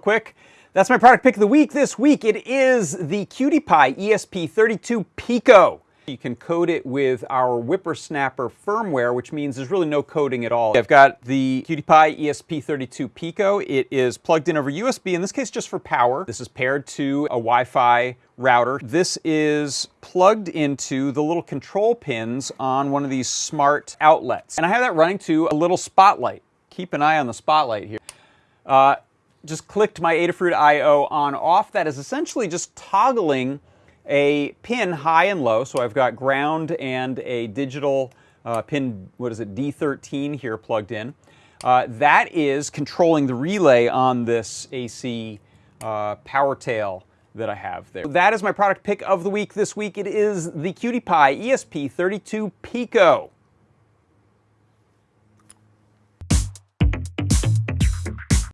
Quick, that's my product pick of the week this week. It is the QT Py ESP32 Pico. You can code it with our WipperSnapper firmware, which means there's really no coding at all. I've got the QT Py ESP32 Pico. It is plugged in over USB, in this case just for power. This is paired to a Wi-Fi router. This is plugged into the little control pins on one of these smart outlets. And I have that running to a little spotlight. Keep an eye on the spotlight here. Uh, just clicked my Adafruit I.O. on off. That is essentially just toggling a pin high and low. So I've got ground and a digital uh, pin, what is it, D13 here plugged in. Uh, that is controlling the relay on this AC uh, power tail that I have there. That is my product pick of the week this week. It is the QT Py ESP32 Pico.